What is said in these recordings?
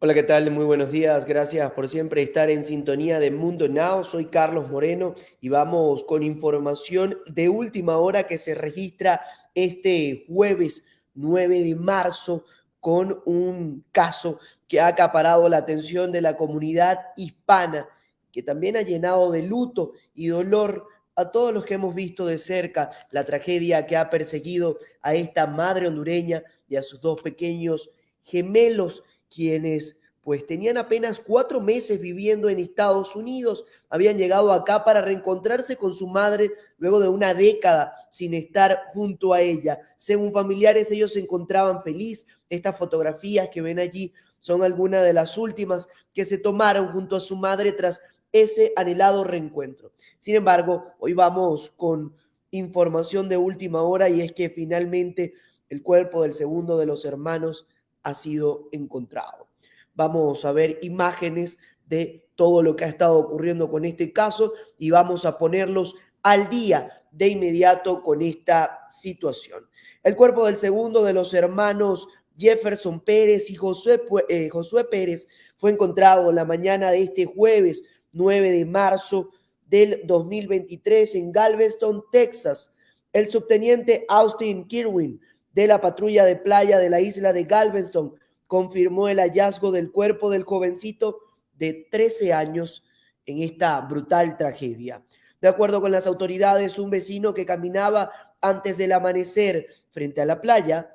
Hola, ¿qué tal? Muy buenos días. Gracias por siempre estar en sintonía de Mundo Now. Soy Carlos Moreno y vamos con información de última hora que se registra este jueves 9 de marzo con un caso que ha acaparado la atención de la comunidad hispana, que también ha llenado de luto y dolor a todos los que hemos visto de cerca la tragedia que ha perseguido a esta madre hondureña y a sus dos pequeños gemelos quienes pues tenían apenas cuatro meses viviendo en Estados Unidos, habían llegado acá para reencontrarse con su madre luego de una década sin estar junto a ella. Según familiares, ellos se encontraban feliz. Estas fotografías que ven allí son algunas de las últimas que se tomaron junto a su madre tras ese anhelado reencuentro. Sin embargo, hoy vamos con información de última hora y es que finalmente el cuerpo del segundo de los hermanos ha sido encontrado. Vamos a ver imágenes de todo lo que ha estado ocurriendo con este caso y vamos a ponerlos al día de inmediato con esta situación. El cuerpo del segundo de los hermanos Jefferson Pérez y Josué, eh, Josué Pérez fue encontrado la mañana de este jueves 9 de marzo del 2023 en Galveston, Texas. El subteniente Austin Kirwin de la patrulla de playa de la isla de Galveston confirmó el hallazgo del cuerpo del jovencito de 13 años en esta brutal tragedia. De acuerdo con las autoridades, un vecino que caminaba antes del amanecer frente a la playa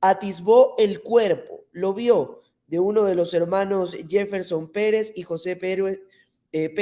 atisbó el cuerpo, lo vio de uno de los hermanos Jefferson Pérez y José Pérez, eh,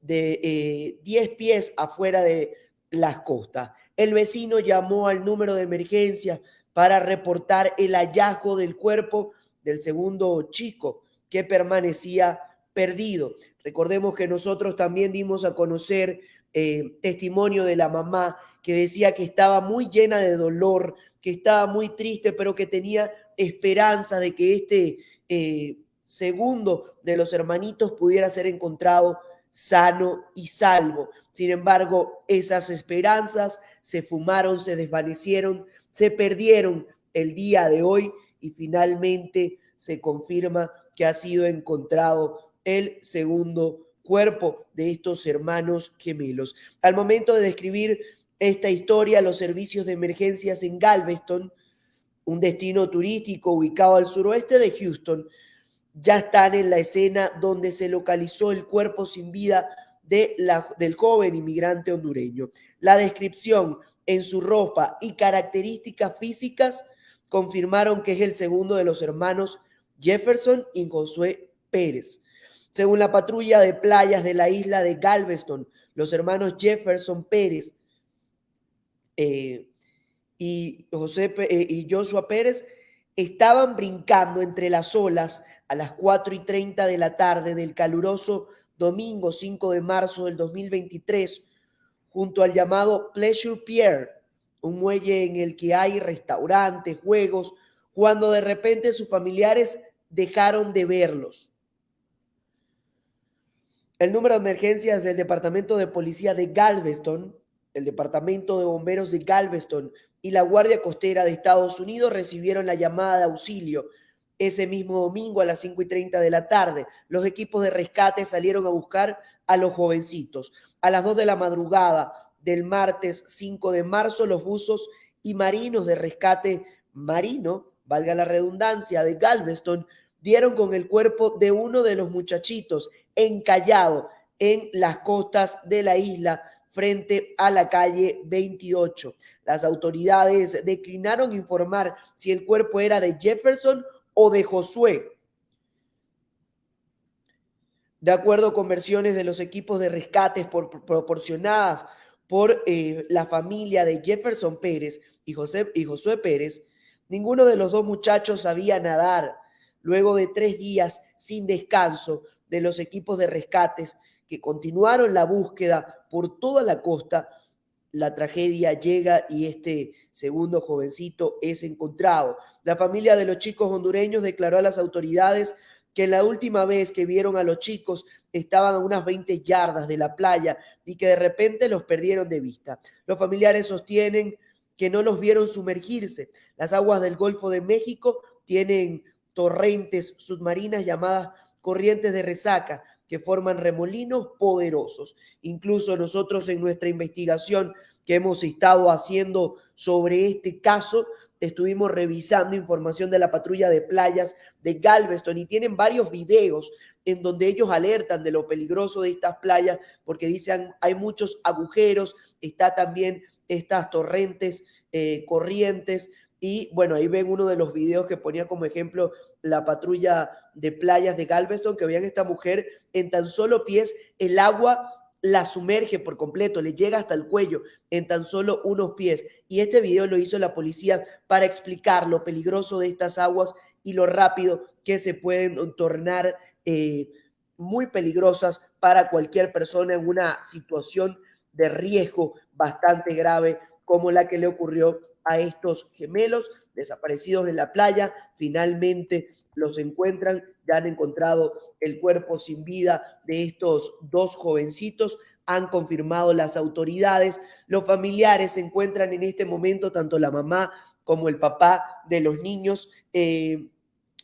de 10 eh, pies afuera de las costas. El vecino llamó al número de emergencia para reportar el hallazgo del cuerpo del segundo chico que permanecía perdido. Recordemos que nosotros también dimos a conocer eh, testimonio de la mamá que decía que estaba muy llena de dolor, que estaba muy triste, pero que tenía esperanza de que este eh, segundo de los hermanitos pudiera ser encontrado sano y salvo. Sin embargo, esas esperanzas se fumaron, se desvanecieron, se perdieron el día de hoy y finalmente se confirma que ha sido encontrado el segundo cuerpo de estos hermanos gemelos. Al momento de describir esta historia, los servicios de emergencias en Galveston, un destino turístico ubicado al suroeste de Houston, ya están en la escena donde se localizó el cuerpo sin vida de la, del joven inmigrante hondureño. La descripción en su ropa y características físicas confirmaron que es el segundo de los hermanos Jefferson y Josué Pérez. Según la patrulla de playas de la isla de Galveston, los hermanos Jefferson Pérez eh, y, José, eh, y Joshua Pérez estaban brincando entre las olas a las 4 y 30 de la tarde del caluroso domingo 5 de marzo del 2023 junto al llamado Pleasure Pier, un muelle en el que hay restaurantes, juegos, cuando de repente sus familiares dejaron de verlos. El número de emergencias del Departamento de Policía de Galveston, el Departamento de Bomberos de Galveston y la Guardia Costera de Estados Unidos recibieron la llamada de auxilio ese mismo domingo a las 5 y 30 de la tarde. Los equipos de rescate salieron a buscar a los jovencitos. A las 2 de la madrugada del martes 5 de marzo, los buzos y marinos de rescate marino, valga la redundancia, de Galveston, dieron con el cuerpo de uno de los muchachitos encallado en las costas de la isla frente a la calle 28. Las autoridades declinaron informar si el cuerpo era de Jefferson o de Josué, de acuerdo con versiones de los equipos de rescates proporcionadas por eh, la familia de Jefferson Pérez y, José, y Josué Pérez, ninguno de los dos muchachos sabía nadar. Luego de tres días sin descanso de los equipos de rescates que continuaron la búsqueda por toda la costa, la tragedia llega y este segundo jovencito es encontrado. La familia de los chicos hondureños declaró a las autoridades que la última vez que vieron a los chicos estaban a unas 20 yardas de la playa y que de repente los perdieron de vista. Los familiares sostienen que no los vieron sumergirse. Las aguas del Golfo de México tienen torrentes submarinas llamadas corrientes de resaca que forman remolinos poderosos. Incluso nosotros en nuestra investigación que hemos estado haciendo sobre este caso, estuvimos revisando información de la patrulla de playas de Galveston y tienen varios videos en donde ellos alertan de lo peligroso de estas playas porque dicen hay muchos agujeros, está también estas torrentes, eh, corrientes y bueno, ahí ven uno de los videos que ponía como ejemplo la patrulla de playas de Galveston, que veían esta mujer en tan solo pies, el agua la sumerge por completo, le llega hasta el cuello en tan solo unos pies. Y este video lo hizo la policía para explicar lo peligroso de estas aguas y lo rápido que se pueden tornar eh, muy peligrosas para cualquier persona en una situación de riesgo bastante grave como la que le ocurrió a estos gemelos desaparecidos en la playa. Finalmente los encuentran, ya han encontrado el cuerpo sin vida de estos dos jovencitos, han confirmado las autoridades. Los familiares se encuentran en este momento, tanto la mamá como el papá de los niños, eh,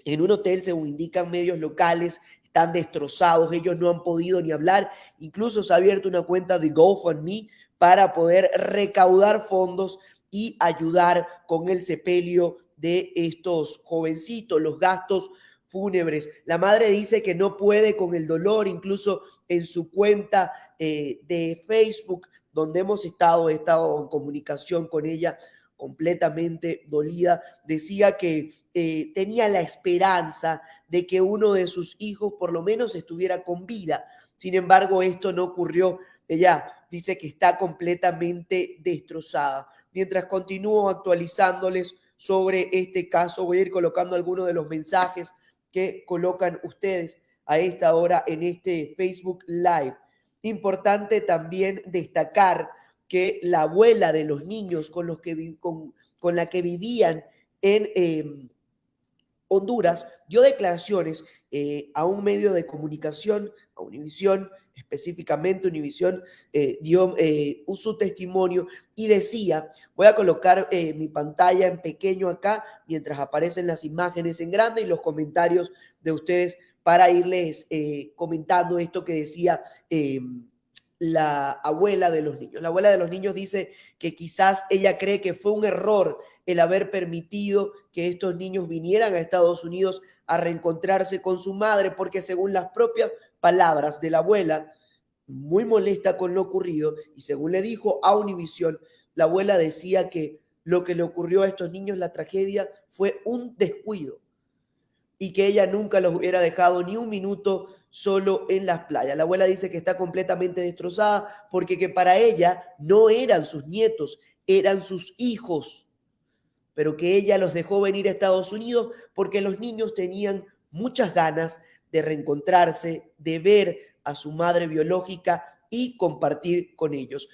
en un hotel, según indican medios locales, están destrozados, ellos no han podido ni hablar, incluso se ha abierto una cuenta de GoFundMe para poder recaudar fondos y ayudar con el sepelio de estos jovencitos, los gastos fúnebres. La madre dice que no puede con el dolor, incluso en su cuenta eh, de Facebook, donde hemos estado, estado en comunicación con ella completamente dolida, decía que eh, tenía la esperanza de que uno de sus hijos por lo menos estuviera con vida. Sin embargo, esto no ocurrió. Ella dice que está completamente destrozada. Mientras continúo actualizándoles sobre este caso, voy a ir colocando algunos de los mensajes que colocan ustedes a esta hora en este Facebook Live. Importante también destacar que la abuela de los niños con, los que, con, con la que vivían en em, Honduras dio declaraciones eh, a un medio de comunicación, a Univisión, específicamente Univisión eh, dio eh, su testimonio y decía, voy a colocar eh, mi pantalla en pequeño acá mientras aparecen las imágenes en grande y los comentarios de ustedes para irles comentando esto que decía la abuela de los niños. La abuela de los niños dice que quizás ella cree que fue un error el haber permitido que estos niños vinieran a Estados Unidos a reencontrarse con su madre, porque según las propias palabras de la abuela, muy molesta con lo ocurrido, y según le dijo a Univisión, la abuela decía que lo que le ocurrió a estos niños, la tragedia, fue un descuido y que ella nunca los hubiera dejado ni un minuto solo en las playas. La abuela dice que está completamente destrozada porque que para ella no eran sus nietos, eran sus hijos, pero que ella los dejó venir a Estados Unidos porque los niños tenían muchas ganas reencontrarse, de ver a su madre biológica y compartir con ellos.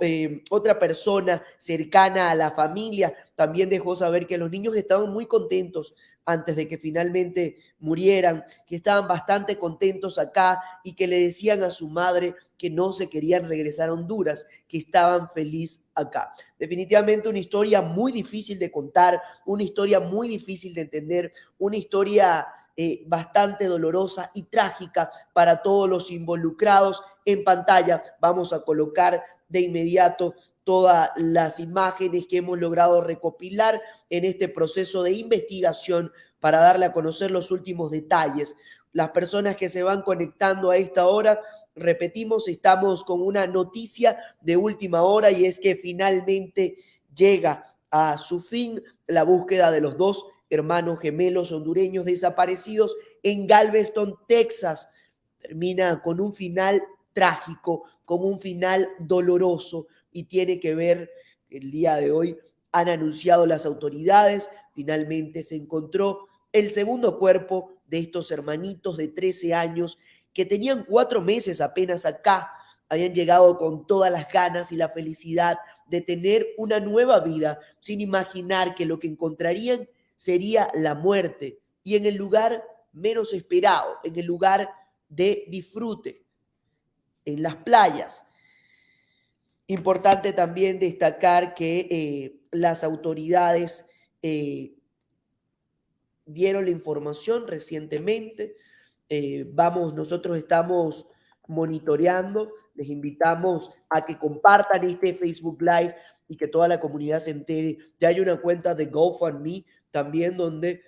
Eh, otra persona cercana a la familia también dejó saber que los niños estaban muy contentos antes de que finalmente murieran, que estaban bastante contentos acá y que le decían a su madre que no se querían regresar a Honduras, que estaban felices acá. Definitivamente una historia muy difícil de contar, una historia muy difícil de entender, una historia eh, bastante dolorosa y trágica para todos los involucrados. En pantalla vamos a colocar de inmediato todas las imágenes que hemos logrado recopilar en este proceso de investigación para darle a conocer los últimos detalles. Las personas que se van conectando a esta hora, repetimos, estamos con una noticia de última hora y es que finalmente llega a su fin la búsqueda de los dos hermanos gemelos hondureños desaparecidos en Galveston, Texas. Termina con un final trágico, con un final doloroso y tiene que ver el día de hoy han anunciado las autoridades, finalmente se encontró el segundo cuerpo de estos hermanitos de 13 años que tenían cuatro meses apenas acá, habían llegado con todas las ganas y la felicidad de tener una nueva vida, sin imaginar que lo que encontrarían sería la muerte y en el lugar menos esperado, en el lugar de disfrute, en las playas. Importante también destacar que eh, las autoridades eh, dieron la información recientemente. Eh, vamos, nosotros estamos monitoreando. Les invitamos a que compartan este Facebook Live y que toda la comunidad se entere. Ya hay una cuenta de GoFundMe también donde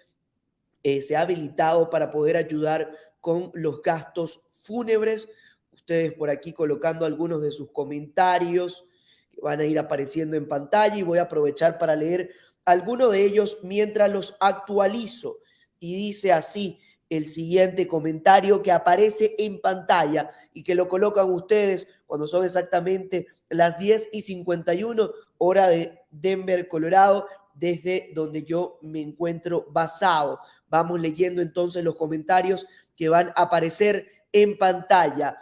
eh, se ha habilitado para poder ayudar con los gastos fúnebres. Ustedes por aquí colocando algunos de sus comentarios que van a ir apareciendo en pantalla y voy a aprovechar para leer algunos de ellos mientras los actualizo. Y dice así, el siguiente comentario que aparece en pantalla y que lo colocan ustedes cuando son exactamente las 10 y 51 hora de Denver, Colorado, desde donde yo me encuentro basado. Vamos leyendo entonces los comentarios que van a aparecer en pantalla.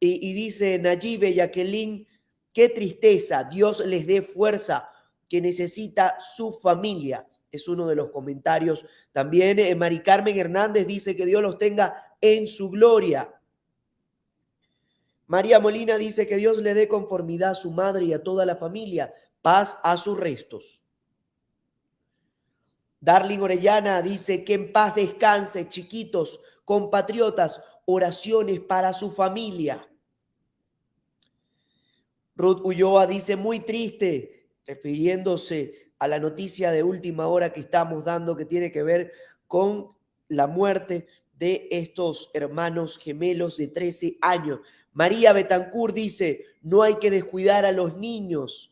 Y, y dice Nayibe Jacqueline, qué tristeza, Dios les dé fuerza que necesita su familia es uno de los comentarios. También eh, Mari Carmen Hernández dice que Dios los tenga en su gloria. María Molina dice que Dios le dé conformidad a su madre y a toda la familia, paz a sus restos. Darling Orellana dice que en paz descanse, chiquitos, compatriotas, oraciones para su familia. Ruth Ulloa dice muy triste, refiriéndose a la noticia de última hora que estamos dando que tiene que ver con la muerte de estos hermanos gemelos de 13 años. María Betancourt dice, no hay que descuidar a los niños.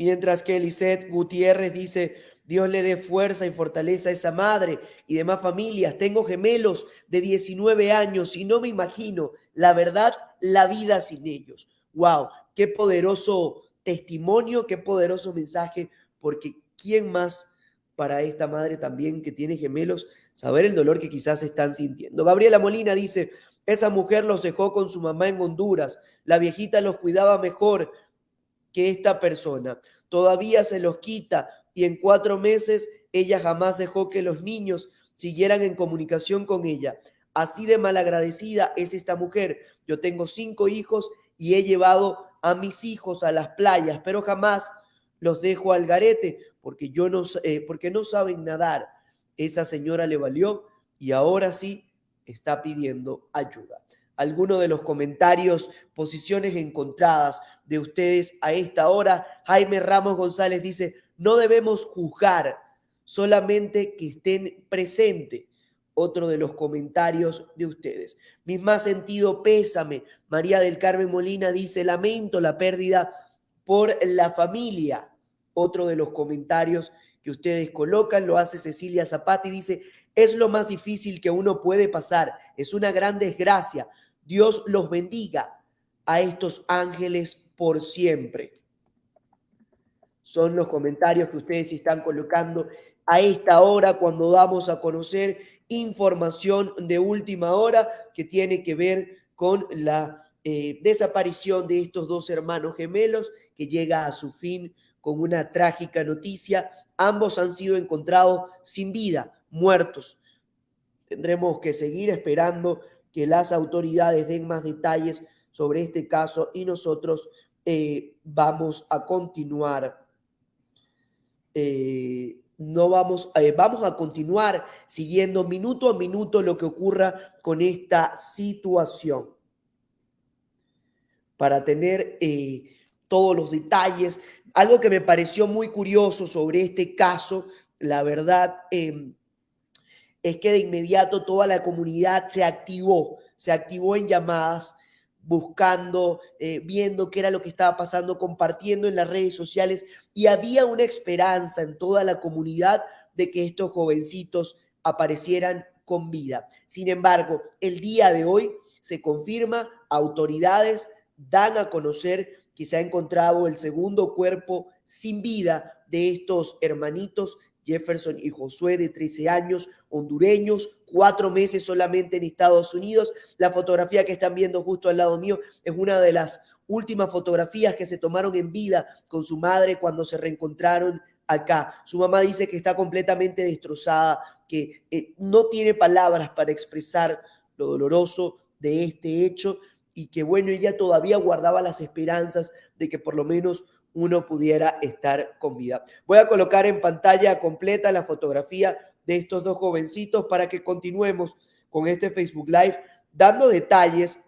Mientras que Elisette Gutiérrez dice, Dios le dé fuerza y fortaleza a esa madre y demás familias. Tengo gemelos de 19 años y no me imagino, la verdad, la vida sin ellos. Wow, qué poderoso testimonio, qué poderoso mensaje, porque ¿quién más para esta madre también que tiene gemelos saber el dolor que quizás están sintiendo? Gabriela Molina dice, esa mujer los dejó con su mamá en Honduras, la viejita los cuidaba mejor que esta persona, todavía se los quita y en cuatro meses ella jamás dejó que los niños siguieran en comunicación con ella. Así de malagradecida es esta mujer. Yo tengo cinco hijos y he llevado a mis hijos a las playas, pero jamás los dejo al garete porque, yo no, eh, porque no saben nadar. Esa señora le valió y ahora sí está pidiendo ayuda. Algunos de los comentarios, posiciones encontradas de ustedes a esta hora. Jaime Ramos González dice, no debemos juzgar, solamente que estén presentes otro de los comentarios de ustedes. Mi más sentido pésame. María del Carmen Molina dice, lamento la pérdida por la familia. Otro de los comentarios que ustedes colocan lo hace Cecilia Zapata y dice, es lo más difícil que uno puede pasar. Es una gran desgracia. Dios los bendiga a estos ángeles por siempre. Son los comentarios que ustedes están colocando a esta hora cuando damos a conocer información de última hora que tiene que ver con la eh, desaparición de estos dos hermanos gemelos que llega a su fin con una trágica noticia. Ambos han sido encontrados sin vida, muertos. Tendremos que seguir esperando que las autoridades den más detalles sobre este caso y nosotros eh, vamos a continuar eh, no vamos, eh, vamos a continuar siguiendo minuto a minuto lo que ocurra con esta situación para tener todos los detalles. Algo que me pareció muy curioso sobre este caso, la verdad, em, es que de inmediato toda la comunidad se activó, se activó en llamadas buscando, eh, viendo qué era lo que estaba pasando, compartiendo en las redes sociales y había una esperanza en toda la comunidad de que estos jovencitos aparecieran con vida. Sin embargo, el día de hoy se confirma, autoridades dan a conocer que se ha encontrado el segundo cuerpo sin vida de estos hermanitos Jefferson y Josué de 13 años, hondureños, cuatro meses solamente en Estados Unidos. La fotografía que están viendo justo al lado mío es una de las últimas fotografías que se tomaron en vida con su madre cuando se reencontraron acá. Su mamá dice que está completamente destrozada, que eh, no tiene palabras para expresar lo doloroso de este hecho y que bueno, ella todavía guardaba las esperanzas de que por lo menos uno pudiera estar con vida. Voy a colocar en pantalla completa la fotografía de estos dos jovencitos para que continuemos con este Facebook Live dando detalles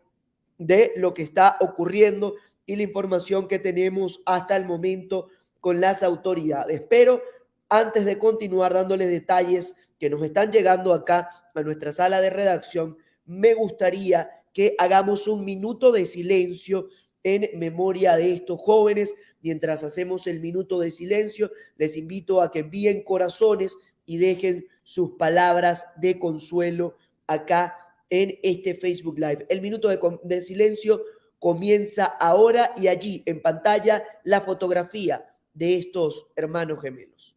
de lo que está ocurriendo y la información que tenemos hasta el momento con las autoridades. Pero antes de continuar dándoles detalles que nos están llegando acá a nuestra sala de redacción, me gustaría que hagamos un minuto de silencio en memoria de estos jóvenes. Mientras hacemos el minuto de silencio, les invito a que envíen corazones y dejen sus palabras de consuelo acá en este Facebook Live. El minuto de, de silencio comienza ahora y allí en pantalla la fotografía de estos hermanos gemelos.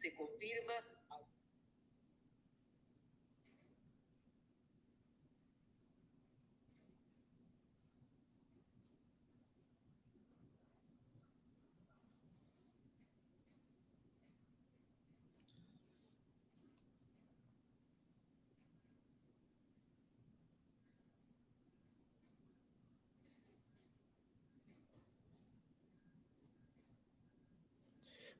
se confirma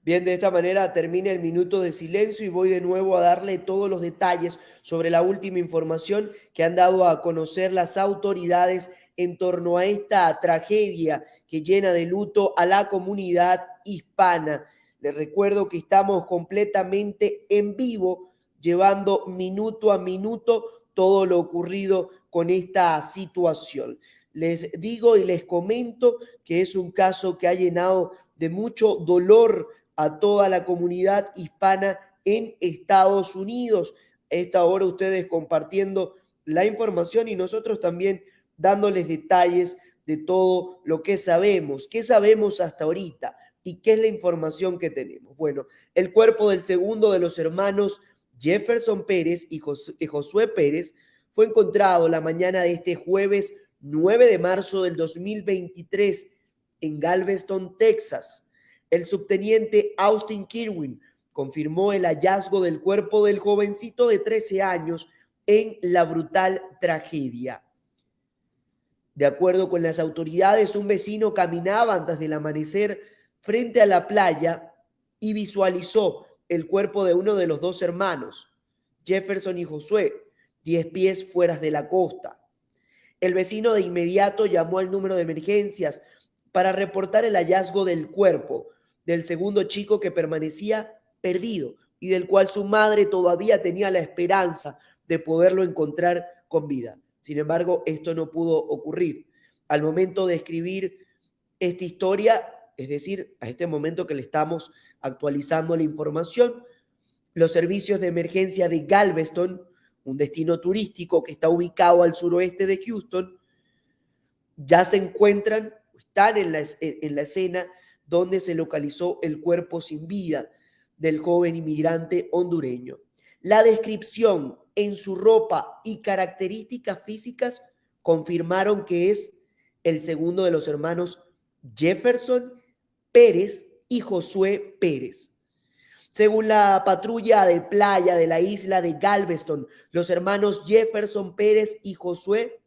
Bien, de esta manera termina el minuto de silencio y voy de nuevo a darle todos los detalles sobre la última información que han dado a conocer las autoridades en torno a esta tragedia que llena de luto a la comunidad hispana. Les recuerdo que estamos completamente en vivo, llevando minuto a minuto todo lo ocurrido con esta situación. Les digo y les comento que es un caso que ha llenado de mucho dolor a toda la comunidad hispana en Estados Unidos. esta hora ustedes compartiendo la información y nosotros también dándoles detalles de todo lo que sabemos. ¿Qué sabemos hasta ahorita? ¿Y qué es la información que tenemos? Bueno, el cuerpo del segundo de los hermanos Jefferson Pérez y Josué Pérez fue encontrado la mañana de este jueves 9 de marzo del 2023 en Galveston, Texas. El subteniente Austin Kirwin confirmó el hallazgo del cuerpo del jovencito de 13 años en la brutal tragedia. De acuerdo con las autoridades, un vecino caminaba antes del amanecer frente a la playa y visualizó el cuerpo de uno de los dos hermanos, Jefferson y Josué, 10 pies fuera de la costa. El vecino de inmediato llamó al número de emergencias para reportar el hallazgo del cuerpo, del segundo chico que permanecía perdido y del cual su madre todavía tenía la esperanza de poderlo encontrar con vida. Sin embargo, esto no pudo ocurrir. Al momento de escribir esta historia, es decir, a este momento que le estamos actualizando la información, los servicios de emergencia de Galveston, un destino turístico que está ubicado al suroeste de Houston, ya se encuentran, están en la, en la escena donde se localizó el cuerpo sin vida del joven inmigrante hondureño. La descripción en su ropa y características físicas confirmaron que es el segundo de los hermanos Jefferson Pérez y Josué Pérez. Según la patrulla de playa de la isla de Galveston, los hermanos Jefferson Pérez y Josué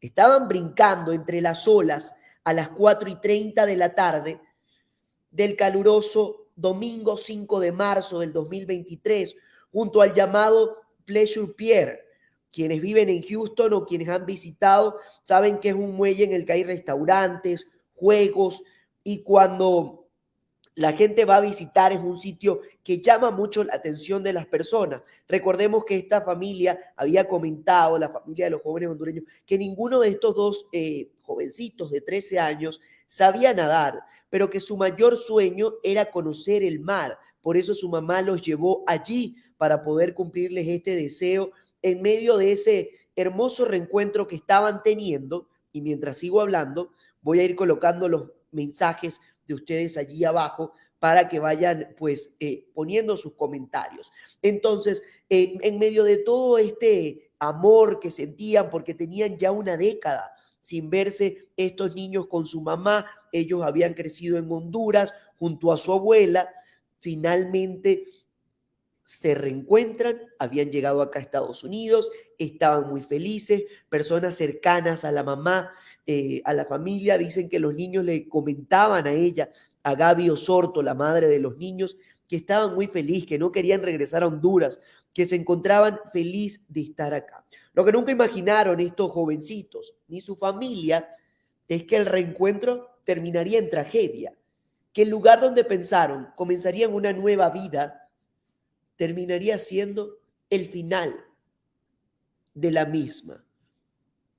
estaban brincando entre las olas a las 4 y 30 de la tarde del caluroso domingo 5 de marzo del 2023, junto al llamado Pleasure Pier. Quienes viven en Houston o quienes han visitado saben que es un muelle en el que hay restaurantes, juegos y cuando la gente va a visitar es un sitio que llama mucho la atención de las personas. Recordemos que esta familia había comentado, la familia de los jóvenes hondureños, que ninguno de estos dos eh, jovencitos de 13 años sabía nadar, pero que su mayor sueño era conocer el mar. Por eso su mamá los llevó allí para poder cumplirles este deseo en medio de ese hermoso reencuentro que estaban teniendo. Y mientras sigo hablando, voy a ir colocando los mensajes de ustedes allí abajo para que vayan pues eh, poniendo sus comentarios. Entonces, eh, en medio de todo este amor que sentían porque tenían ya una década sin verse estos niños con su mamá, ellos habían crecido en Honduras junto a su abuela, finalmente se reencuentran, habían llegado acá a Estados Unidos, estaban muy felices, personas cercanas a la mamá, eh, a la familia, dicen que los niños le comentaban a ella a Gaby Osorto, la madre de los niños, que estaban muy felices, que no querían regresar a Honduras, que se encontraban feliz de estar acá. Lo que nunca imaginaron estos jovencitos ni su familia es que el reencuentro terminaría en tragedia, que el lugar donde pensaron comenzarían una nueva vida terminaría siendo el final de la misma.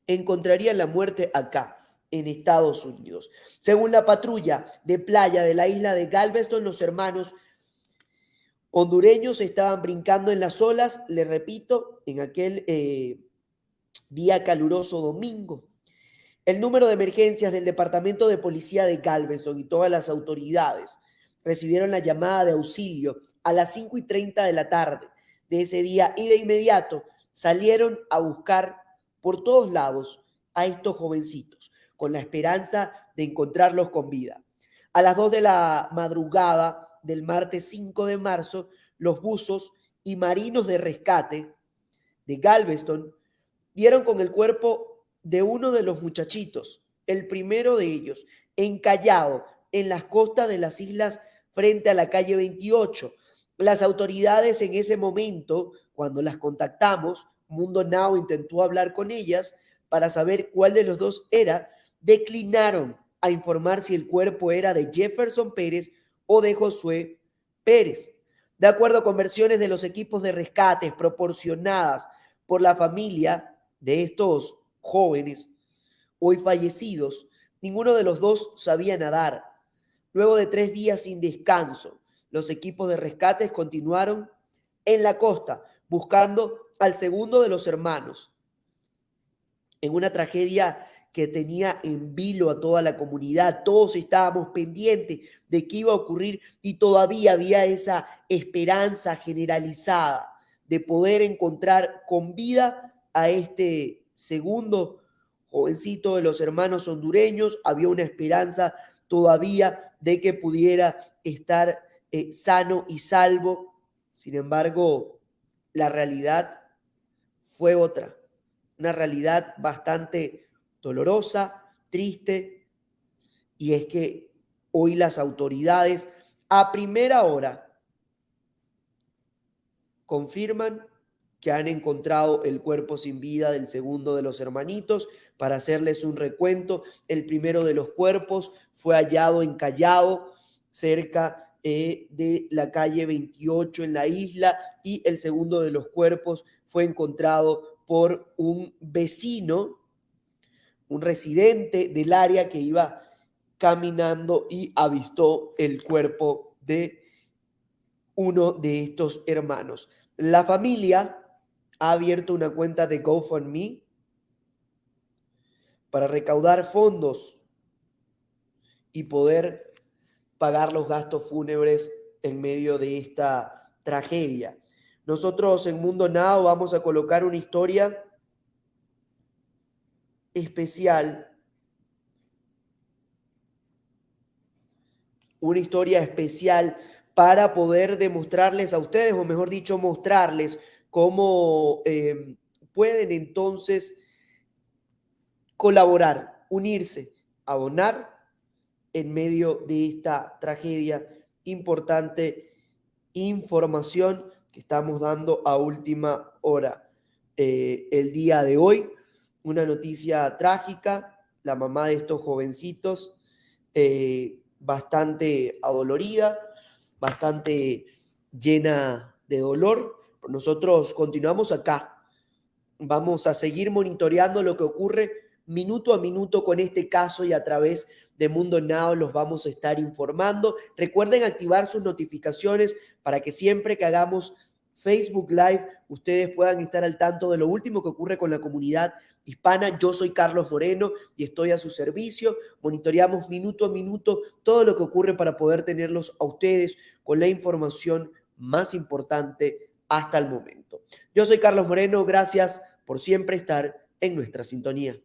Encontrarían la muerte acá, en Estados Unidos. Según la patrulla de playa de la isla de Galveston, los hermanos hondureños estaban brincando en las olas, le repito, en aquel eh, día caluroso domingo. El número de emergencias del Departamento de Policía de Galveston y todas las autoridades recibieron la llamada de auxilio a las 5 y 30 de la tarde de ese día y de inmediato salieron a buscar por todos lados a estos jovencitos con la esperanza de encontrarlos con vida. A las 2 de la madrugada del martes 5 de marzo, los buzos y marinos de rescate de Galveston dieron con el cuerpo de uno de los muchachitos, el primero de ellos, encallado en las costas de las islas frente a la calle 28. Las autoridades en ese momento, cuando las contactamos, Mundo Now intentó hablar con ellas para saber cuál de los dos era, declinaron a informar si el cuerpo era de Jefferson Pérez o de Josué Pérez. De acuerdo con versiones de los equipos de rescates proporcionadas por la familia de estos jóvenes hoy fallecidos, ninguno de los dos sabía nadar. Luego de tres días sin descanso, los equipos de rescates continuaron en la costa buscando al segundo de los hermanos. En una tragedia que tenía en vilo a toda la comunidad. Todos estábamos pendientes de qué iba a ocurrir y todavía había esa esperanza generalizada de poder encontrar con vida a este segundo jovencito de los hermanos hondureños. Había una esperanza todavía de que pudiera estar eh, sano y salvo. Sin embargo, la realidad fue otra, una realidad bastante dolorosa, triste, y es que hoy las autoridades a primera hora confirman que han encontrado el cuerpo sin vida del segundo de los hermanitos. Para hacerles un recuento, el primero de los cuerpos fue hallado encallado cerca eh, de la calle 28 en la isla y el segundo de los cuerpos fue encontrado por un vecino un residente del área que iba caminando y avistó el cuerpo de uno de estos hermanos. La familia ha abierto una cuenta de GoFundMe para recaudar fondos y poder pagar los gastos fúnebres en medio de esta tragedia. Nosotros en Mundo Now vamos a colocar una historia especial, una historia especial para poder demostrarles a ustedes, o mejor dicho, mostrarles cómo eh, pueden entonces colaborar, unirse, abonar en medio de esta tragedia importante información que estamos dando a última hora eh, el día de hoy una noticia trágica, la mamá de estos jovencitos, eh, bastante adolorida, bastante llena de dolor. Nosotros continuamos acá. Vamos a seguir monitoreando lo que ocurre minuto a minuto con este caso y a través de Mundo Now los vamos a estar informando. Recuerden activar sus notificaciones para que siempre que hagamos Facebook Live ustedes puedan estar al tanto de lo último que ocurre con la comunidad hispana. Yo soy Carlos Moreno y estoy a su servicio. Monitoreamos minuto a minuto todo lo que ocurre para poder tenerlos a ustedes con la información más importante hasta el momento. Yo soy Carlos Moreno, gracias por siempre estar en nuestra sintonía.